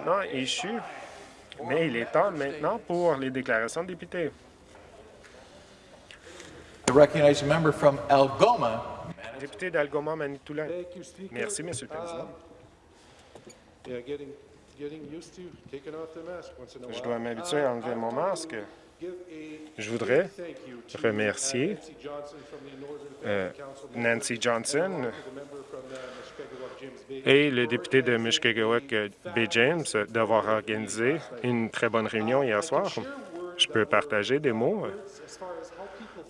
maintenant échu, mais il est temps maintenant pour les déclarations de députés. The recognized member from Algoma. Député d'Algoma Manitoulin. Merci, Monsieur le Président. Yeah, getting, getting used to taking off the mask once in a Je dois m'habituer à enlever mon masque. Je voudrais remercier uh, euh, Nancy Johnson et le député de Mushkegowuk, euh, B. James, d'avoir organisé une très bonne réunion hier soir. Je peux partager des mots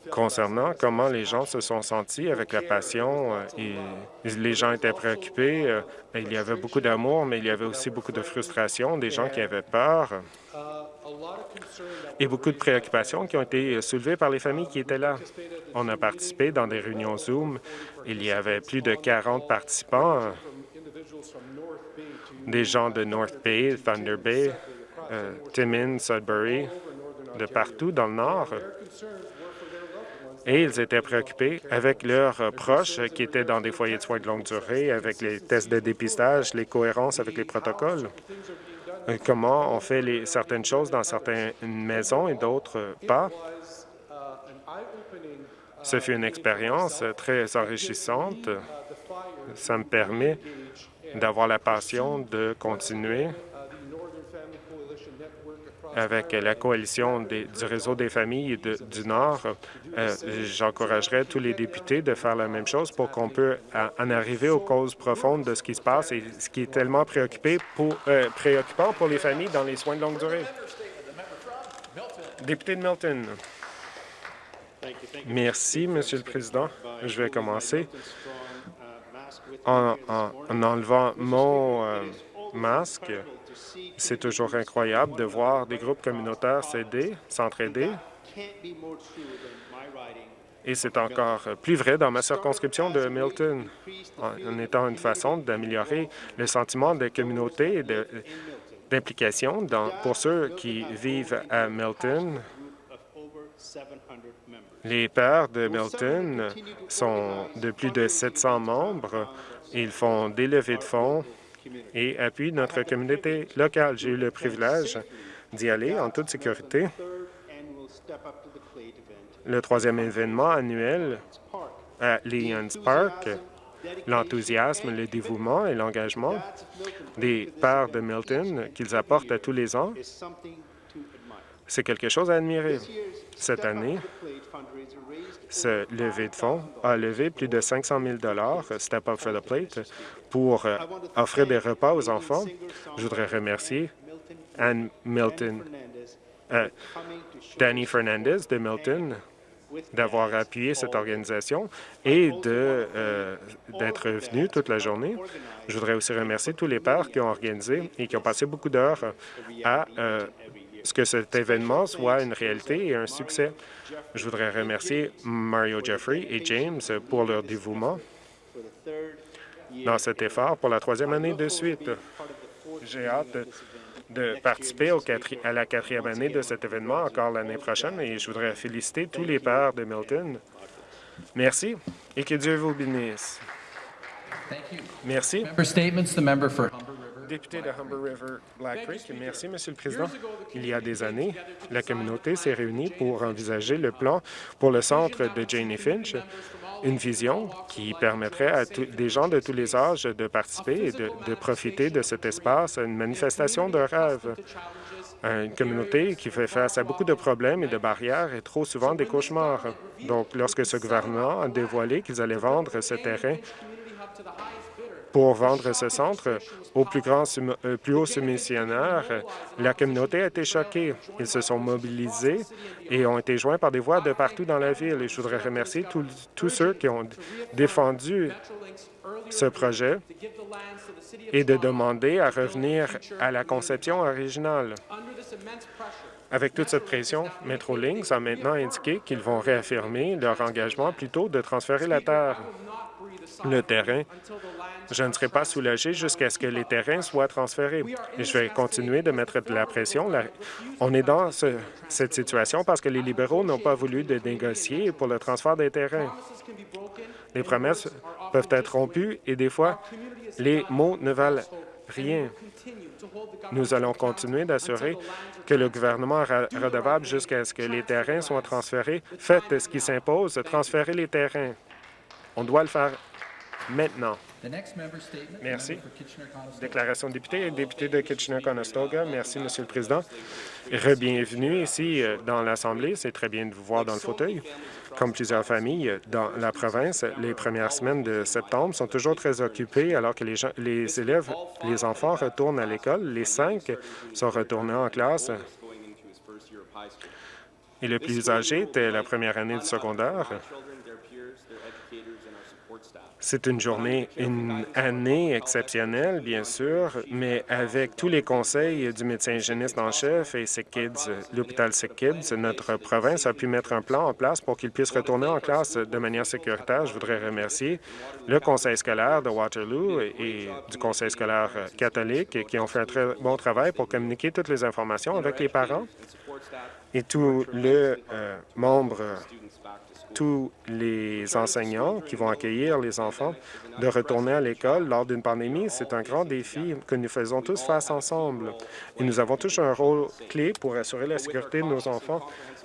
euh, concernant comment les gens se sont sentis avec la passion. euh, et les gens étaient préoccupés. euh, Il y avait beaucoup d'amour, mais il y avait aussi beaucoup de frustration, des gens qui avaient peur et beaucoup de préoccupations qui ont été soulevées par les familles qui étaient là. On a participé dans des réunions Zoom. Il y avait plus de 40 participants, des gens de North Bay, Thunder Bay, euh, Timmins, Sudbury, de partout dans le nord. Et ils étaient préoccupés avec leurs euh, proches qui étaient dans des foyers de soins de longue durée, avec les tests de dépistage, les cohérences avec les protocoles. Euh, Comment on fait les, certaines choses dans certaines maisons et d'autres euh, pas. Ce fut une expérience euh, très enrichissante. Ça me permet d'avoir la passion de continuer uh, the Northern Family Coalition Network across avec la coalition des- du réseau des familles du Nord. Euh, J'encouragerais tous les députés de faire la même chose pour qu'on puisse en arriver aux causes profondes de ce qui se passe et ce qui est tellement préoccupé pour, euh, préoccupant pour les familles dans les soins de longue durée. Député de Milton. Merci, Monsieur le Président. Je vais commencer en, en- en enlevant mon euh, masque. C'est toujours incroyable de voir des groupes communautaires s'aider, s'entraider. Et c'est encore plus vrai dans ma circonscription de Milton, en, étant une façon d'améliorer le sentiment de communauté et d'implication pour ceux qui vivent à Milton. Les pères de Milton sont de plus de 700 membres. Ils font des levées de fonds et appuient notre communauté locale. J'ai eu le privilège d'y aller en toute sécurité. Le troisième événement annuel à Leons Park, l'enthousiasme, le dévouement et l'engagement des pères de Milton qu'ils apportent à tous les ans, c'est quelque chose à admirer. Cette année, ce levé de fonds a levé plus de 500 000 Step Up for the Plate, pour euh, offrir des repas aux enfants. Je voudrais remercier Anne Milton, euh, Danny Fernandez de Milton d'avoir appuyé cette organisation et euh, d'être venu toute la journée. Je voudrais aussi remercier tous les pères qui ont organisé et qui ont passé beaucoup d'heures à que cet événement soit une réalité et un succès? Je voudrais remercier Mario Jeffrey et James pour leur dévouement dans cet effort pour la troisième année de suite. J'ai hâte de, participer au quatri- à la quatrième année de cet événement encore l'année prochaine et je voudrais féliciter tous les pères de Milton. Merci et que Dieu vous bénisse. Merci. Député de Humber River Black Creek, merci, Monsieur le Président. Il y a des années, la communauté s'est réunie pour envisager le plan pour le centre de Jane Finch, une vision qui permettrait à des gens de tous les âges de participer et de, de profiter de cet espace, une manifestation de rêve. Une communauté qui fait face à beaucoup de problèmes et de barrières et trop souvent des cauchemars. Donc, lorsque ce gouvernement a dévoilé qu'ils allaient vendre ce terrain pour vendre ce centre au plus grand, euh, plus haut la communauté a été choquée. Ils se sont mobilisés et ont été joints par des voix de partout dans la ville. Et je voudrais remercier tous ceux qui ont défendu ce projet et de demander à revenir à la conception originale. Avec toute cette pression, Metrolinx a maintenant indiqué qu'ils vont réaffirmer leur engagement plutôt de transférer la terre. Le terrain, je ne serai pas soulagé jusqu'à ce que les terrains soient transférés. Et je vais continuer de mettre de la pression. On est dans ce- cette situation parce que les libéraux n'ont pas voulu de négocier pour le transfert des terrains. Les promesses peuvent être rompues et des fois, les mots ne valent rien. Nous allons continuer d'assurer que le gouvernement est redevable jusqu'à ce que les terrains soient transférés. Faites ce qui s'impose, transférez les terrains. On doit le faire maintenant. Merci. Déclaration de député, député de Kitchener-Conestoga. Merci, Monsieur le Président. Re-bienvenue ici euh, dans l'Assemblée. C'est très bien de vous voir dans le fauteuil. Comme plusieurs familles dans la province, les premières semaines de septembre sont toujours très occupées alors que les, gens, les élèves, les enfants retournent à l'école. Les cinq sont retournés en classe. Et le plus âgé était la première année du secondaire. C'est une journée, une année exceptionnelle, bien sûr, mais avec tous les conseils du médecin hygiéniste en chef et Sick Kids, l'hôpital Sick Kids, notre province a pu mettre un plan en place pour qu'ils puissent retourner en classe de manière sécuritaire. Je voudrais remercier le conseil scolaire de Waterloo et du conseil scolaire catholique qui ont fait un très bon travail pour communiquer toutes les informations avec les parents et tous les euh, membres tous les enseignants qui vont accueillir les enfants de retourner à l'école lors d'une pandémie. C'est un grand défi que nous faisons tous face ensemble. Et nous avons tous un rôle clé pour assurer la sécurité de nos enfants.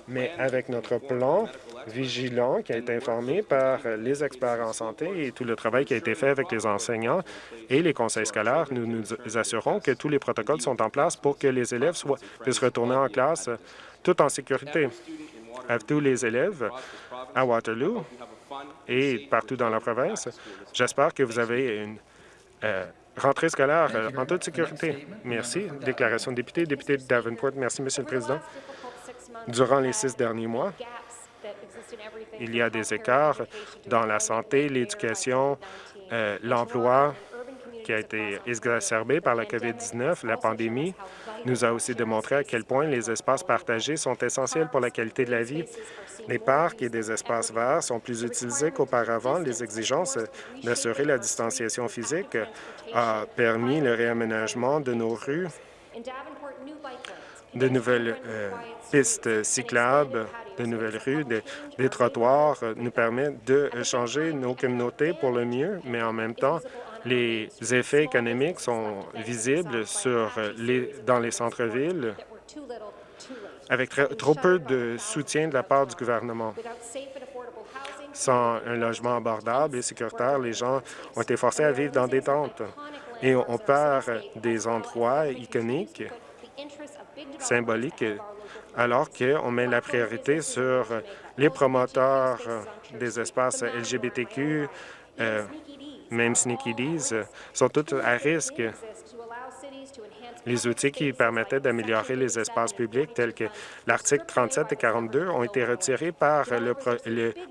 Mais avec notre plan vigilant qui a été informé par les experts en santé et tout le travail qui a été fait avec les enseignants et les conseils scolaires, nous nous assurons que tous les protocoles sont en place pour que les élèves puissent retourner en classe tout en sécurité. À tous les élèves, à Waterloo et partout dans la province. J'espère que vous avez une euh, rentrée scolaire euh, en toute sécurité. Merci. Déclaration de député. Député de Davenport. Merci, Monsieur le Président. Durant les six derniers mois, il y a des écarts dans la santé, l'éducation, euh, l'emploi qui a été exacerbé par la COVID-19. La pandémie nous a aussi démontré à quel point les espaces partagés sont essentiels pour la qualité de la vie les parcs et des espaces verts sont plus utilisés qu'auparavant. Les exigences d'assurer la distanciation physique ont permis le réaménagement de nos rues, de nouvelles euh, pistes cyclables, de nouvelles rues, des trottoirs nous permettent de changer nos communautés pour le mieux, mais en même temps, les effets économiques sont visibles sur les, dans les centres-villes avec trop peu de soutien de la part du gouvernement. Sans un logement abordable et sécuritaire, les gens ont été forcés à vivre dans des tentes. Et on perd des endroits iconiques, symboliques, alors qu'on met la priorité sur les promoteurs des espaces LGBTQ, euh, même Sneaky Dees, sont tous à risque les outils qui permettaient d'améliorer les espaces publics, tels que l'article 37 et 42, ont été retirés par le,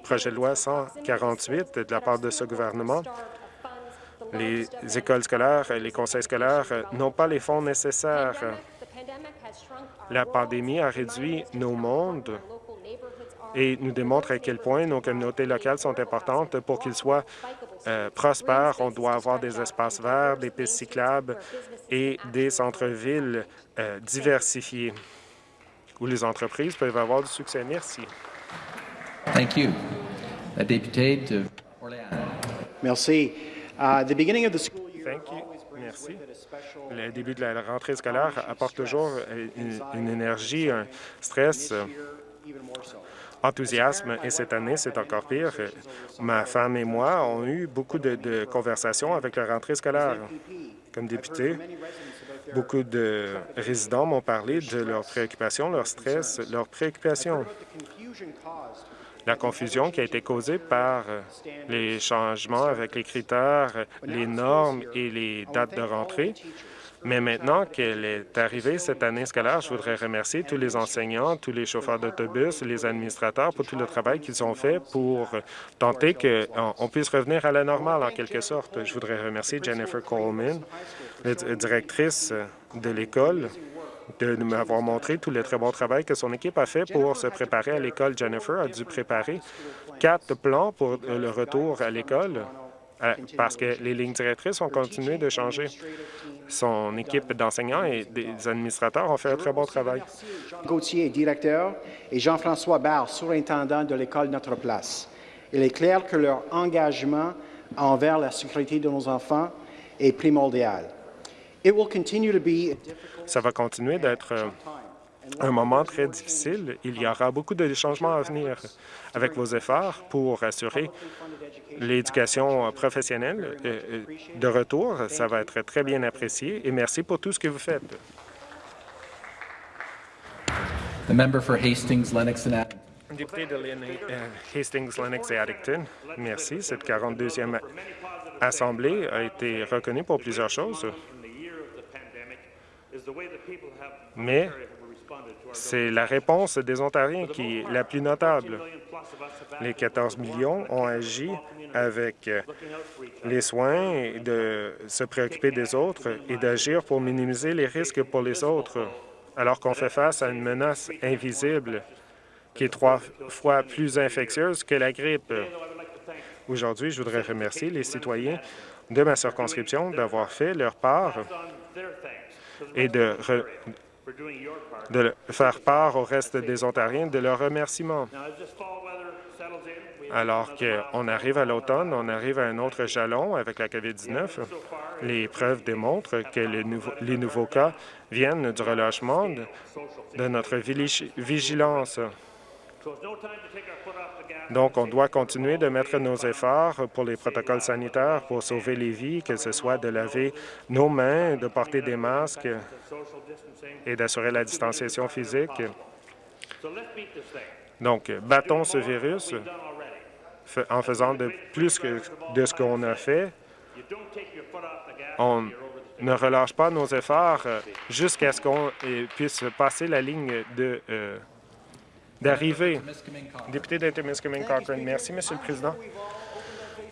projet de loi 148 de la part de ce gouvernement. Les écoles scolaires, les conseils scolaires n'ont pas les fonds nécessaires. La pandémie a réduit nos mondes et nous démontre à quel point nos communautés locales sont importantes pour qu'ils soient euh, prospères. On doit avoir des espaces verts, des pistes cyclables et des centres-villes euh, diversifiés où les entreprises peuvent avoir du succès. Merci. Thank you. La députée de Merci. Uh, the beginning of the school year Thank you. Merci. Le début de la rentrée scolaire apporte toujours une, une énergie, un stress enthousiasme et cette année, c'est encore pire. Ma femme et moi avons eu beaucoup de, conversations avec la rentrée scolaire. Comme député, beaucoup de résidents m'ont parlé de leurs préoccupations, leur stress, leurs préoccupations. La confusion qui a été causée par les changements avec les critères, les normes et les dates de rentrée mais maintenant qu'elle est arrivée cette année scolaire, je voudrais remercier tous les enseignants, tous les chauffeurs d'autobus, les administrateurs pour tout le travail qu'ils ont fait pour tenter qu'on puisse revenir à la normale en quelque sorte. Je voudrais remercier Jennifer Coleman, la directrice de l'école, de m'avoir montré tout le très bon travail que son équipe a fait pour se préparer à l'école. Jennifer a dû préparer quatre plans pour le retour à l'école parce que les lignes directrices ont continué de changer. Son équipe d'enseignants et des administrateurs ont fait un très bon travail. Gauthier, directeur, et Jean-François Barre, surintendant de l'école Notre Place. Il est clair que leur engagement envers la sécurité de nos enfants est primordial. Ça va continuer d'être euh, un moment très difficile. Il y aura beaucoup de changements à venir avec vos efforts pour assurer l'éducation professionnelle euh, euh, de retour. Ça va être très bien apprécié et merci pour tout ce que vous faites. The member for Hastings, Lennox and Addington. Député de Hastings, Lennox et Addington, merci. Cette 42e Assemblée a été reconnue pour plusieurs choses, mais c'est la réponse des Ontariens qui est la plus notable. Les 14 millions ont agi avec les soins de se préoccuper des autres et d'agir pour minimiser les risques pour les autres, alors qu'on fait face à une menace invisible qui est trois fois plus infectieuse que la grippe. Aujourd'hui, je voudrais remercier les citoyens de ma circonscription d'avoir fait leur part et de, de faire part au reste des Ontariens de leurs remerciements. Alors qu'on arrive à l'automne, on arrive à un autre jalon avec la COVID-19. Les preuves démontrent que les, nouveaux, les nouveaux cas viennent du relâchement de, de notre vigilance. Donc, on doit continuer de mettre nos efforts pour les protocoles sanitaires pour sauver les vies, que ce soit de laver nos mains, de porter des masques et d'assurer la distanciation physique. Donc, battons ce virus en faisant de plus que de ce qu'on a fait. On ne relâche pas nos efforts jusqu'à ce qu'on puisse passer la ligne de euh, d'arriver. Député d'Intermiskaming Cochrane. Merci, Monsieur le Président.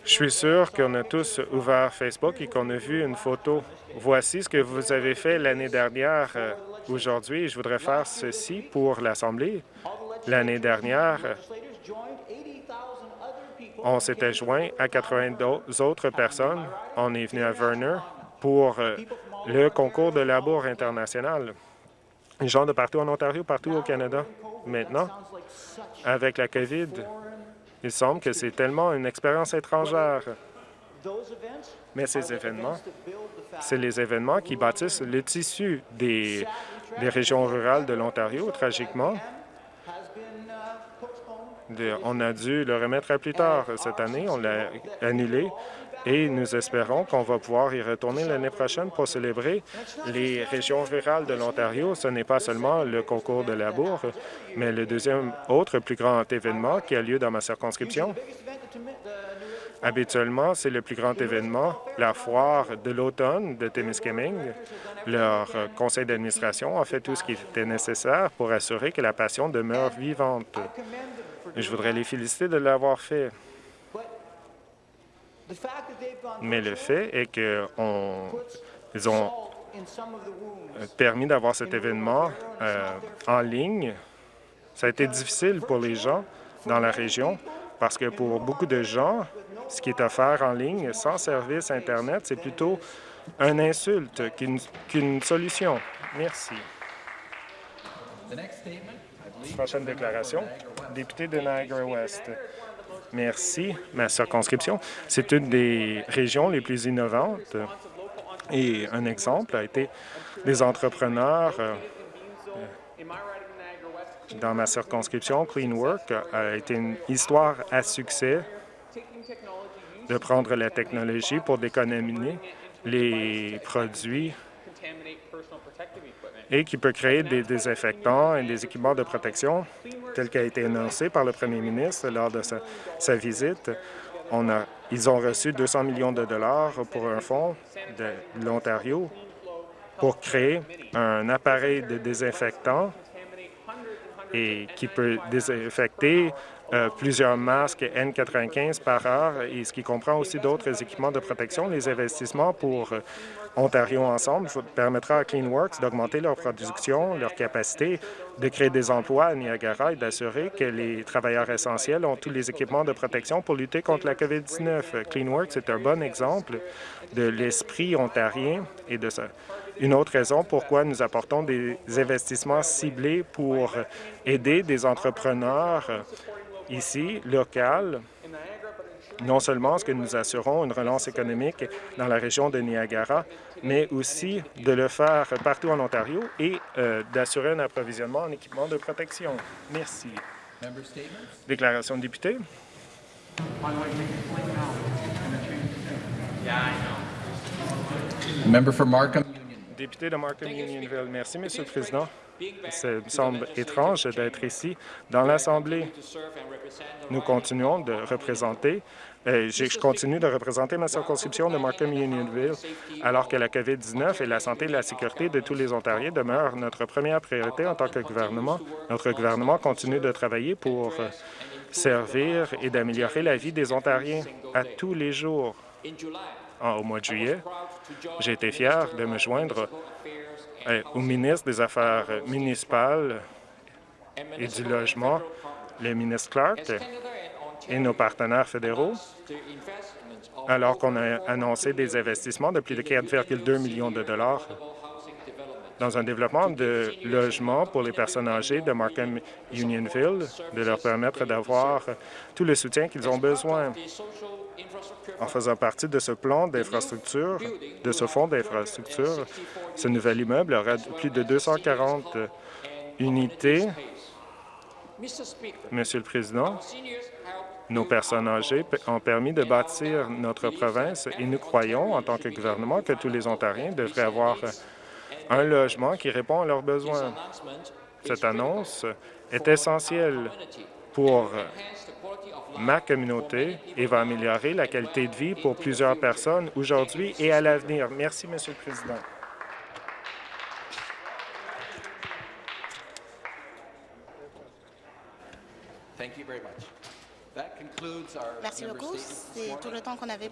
Je suis sûr qu'on a tous ouvert Facebook et qu'on a vu une photo. Voici ce que vous avez fait l'année dernière. Euh, aujourd'hui, je voudrais faire ceci pour l'Assemblée. L'année dernière, on s'était joint à 82 autres personnes. On est venu à Verner pour euh, le concours de labour international. Gens de partout en Ontario, partout au Canada. Maintenant, avec la COVID, il semble que c'est tellement une expérience étrangère. Mais ces événements, c'est les événements qui bâtissent le tissu des, des régions rurales de l'Ontario, tragiquement. on a dû le remettre à plus tard cette année. On l'a annulé et nous espérons qu'on va pouvoir y retourner l'année prochaine pour célébrer les régions rurales de l'Ontario. Ce n'est pas seulement le concours de labour, mais le deuxième autre plus grand événement qui a lieu dans ma circonscription. Habituellement, c'est le plus grand événement, la foire de l'automne de Témiscamingue. Leur conseil d'administration a fait tout ce qui était nécessaire pour assurer que la passion demeure vivante. Je voudrais les féliciter de l'avoir fait. Mais le fait est qu'ils ont permis d'avoir cet événement euh, en ligne. Ça a été difficile pour les gens dans la région parce que pour beaucoup de gens, ce qui est offert en ligne sans service Internet, c'est plutôt une insulte qu'une solution. Merci. Prochaine déclaration, député de Niagara-Ouest. Merci. Ma circonscription, c'est une des régions les plus innovantes. Et un exemple a été des entrepreneurs euh, dans ma circonscription, Clean Work a été une histoire à succès de prendre la technologie pour décontaminer les produits et qui peut créer des désinfectants et des équipements de protection, tel qu'a été annoncé par le premier ministre lors de sa, visite. Ils ont reçu 200 millions de dollars pour un fonds de l'Ontario pour créer un appareil de désinfectant et qui peut désinfecter euh, plusieurs masques N95 par heure, et ce qui comprend aussi d'autres équipements de protection. Les investissements pour euh, Ontario Ensemble permettra à CleanWorks d'augmenter leur production, leur capacité de créer des emplois à Niagara et d'assurer que les travailleurs essentiels ont tous les équipements de protection pour lutter contre la COVID-19. CleanWorks est un bon exemple de l'esprit ontarien et de ça. Une autre raison pourquoi nous apportons des investissements ciblés pour aider des entrepreneurs ici, local, Non seulement est-ce que nous assurons une relance économique dans la région de Niagara, mais aussi de le faire partout en Ontario et euh, d'assurer un approvisionnement en équipement de protection. Merci. Member statements. Déclaration de député. Member for Markham Union. Député de Markham Unionville. Merci, Monsieur le Président. Ça me semble étrange d'être ici dans l'Assemblée. Nous continuons de représenter, je continue de représenter ma circonscription de Markham Unionville, alors que la COVID-19 et la santé et la sécurité de tous les Ontariens demeurent notre première priorité en tant que gouvernement. Notre gouvernement continue de travailler pour euh, servir et d'améliorer la vie des Ontariens à tous les jours. Au mois de juillet, j'ai été fier de me joindre au ministre des Affaires municipales et du Logement, le ministre Clark et nos partenaires fédéraux, alors qu'on a annoncé des investissements de plus de 4,2 millions de dollars dans un développement de logements pour les personnes âgées de Markham Unionville, de leur permettre d'avoir tout le soutien qu'ils ont besoin. En faisant partie de ce plan d'infrastructure, de ce fonds d'infrastructure, ce nouvel immeuble aura plus de 240 unités. Monsieur le Président, nos personnes âgées ont permis de bâtir notre province et nous croyons, en tant que gouvernement, que tous les Ontariens devraient avoir un logement qui répond à leurs besoins. Cette annonce est essentielle pour ma communauté et va améliorer la qualité de vie pour plusieurs personnes aujourd'hui et à l'avenir. Merci, Monsieur le Président. Thank you very much. That concludes our Merci beaucoup. C'est tout le temps qu'on avait